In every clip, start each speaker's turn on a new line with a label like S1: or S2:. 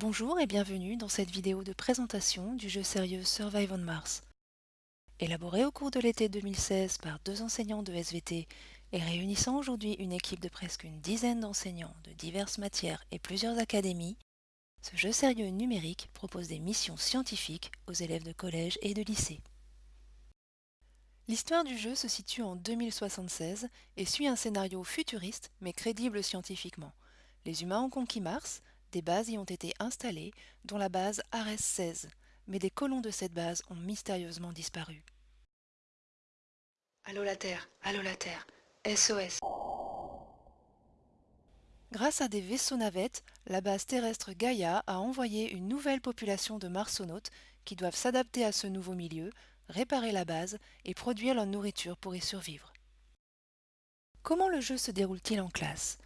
S1: Bonjour et bienvenue dans cette vidéo de présentation du jeu sérieux Survive on Mars. Élaboré au cours de l'été 2016 par deux enseignants de SVT et réunissant aujourd'hui une équipe de presque une dizaine d'enseignants de diverses matières et plusieurs académies, ce jeu sérieux numérique propose des missions scientifiques aux élèves de collège et de lycée. L'histoire du jeu se situe en 2076 et suit un scénario futuriste mais crédible scientifiquement. Les humains ont conquis Mars, des bases y ont été installées, dont la base Ares-16, mais des colons de cette base ont mystérieusement disparu. Allô la Terre, allô la Terre, SOS. Grâce à des vaisseaux navettes, la base terrestre Gaïa a envoyé une nouvelle population de marsonautes qui doivent s'adapter à ce nouveau milieu, réparer la base et produire leur nourriture pour y survivre. Comment le jeu se déroule-t-il en classe?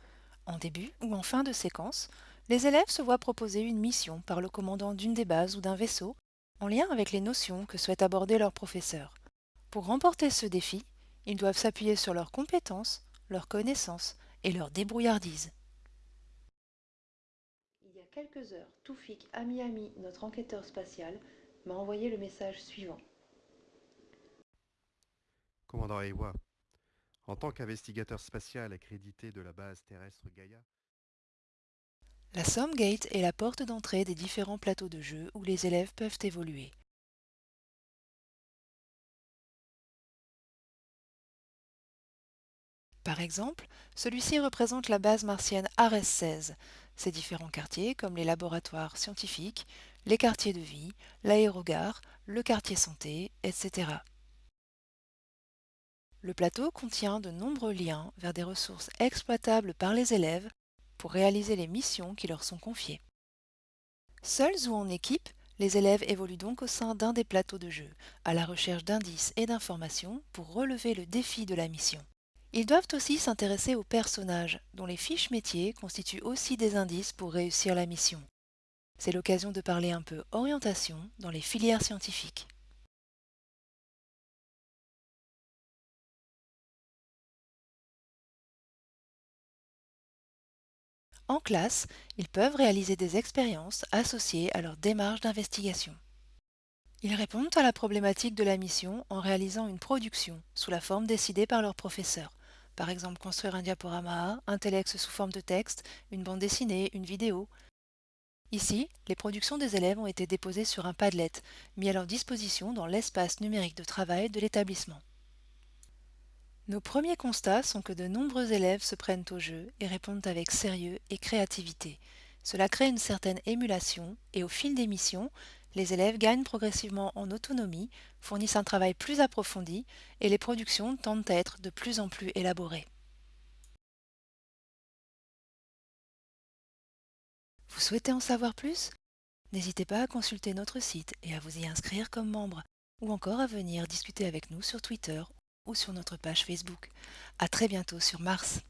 S1: En début ou en fin de séquence, les élèves se voient proposer une mission par le commandant d'une des bases ou d'un vaisseau, en lien avec les notions que souhaite aborder leur professeur. Pour remporter ce défi, ils doivent s'appuyer sur leurs compétences, leurs connaissances et leur débrouillardise. Il y a quelques heures, Toufik Amiami, notre enquêteur spatial, m'a envoyé le message suivant.
S2: Commandant Ewa, en tant qu'investigateur spatial accrédité de la base terrestre Gaïa,
S1: la Somme Gate est la porte d'entrée des différents plateaux de jeu où les élèves peuvent évoluer. Par exemple, celui-ci représente la base martienne Ares 16, ses différents quartiers comme les laboratoires scientifiques, les quartiers de vie, l'aérogare, le quartier santé, etc. Le plateau contient de nombreux liens vers des ressources exploitables par les élèves pour réaliser les missions qui leur sont confiées. Seuls ou en équipe, les élèves évoluent donc au sein d'un des plateaux de jeu, à la recherche d'indices et d'informations pour relever le défi de la mission. Ils doivent aussi s'intéresser aux personnages, dont les fiches métiers constituent aussi des indices pour réussir la mission. C'est l'occasion de parler un peu orientation dans les filières scientifiques. En classe, ils peuvent réaliser des expériences associées à leur démarche d'investigation. Ils répondent à la problématique de la mission en réalisant une production sous la forme décidée par leur professeur. Par exemple, construire un diaporama, un telex sous forme de texte, une bande dessinée, une vidéo. Ici, les productions des élèves ont été déposées sur un Padlet, mis à leur disposition dans l'espace numérique de travail de l'établissement. Nos premiers constats sont que de nombreux élèves se prennent au jeu et répondent avec sérieux et créativité. Cela crée une certaine émulation et au fil des missions, les élèves gagnent progressivement en autonomie, fournissent un travail plus approfondi et les productions tendent à être de plus en plus élaborées. Vous souhaitez en savoir plus? N'hésitez pas à consulter notre site et à vous y inscrire comme membre, ou encore à venir discuter avec nous sur Twitter ou sur notre page Facebook. À très bientôt sur Mars.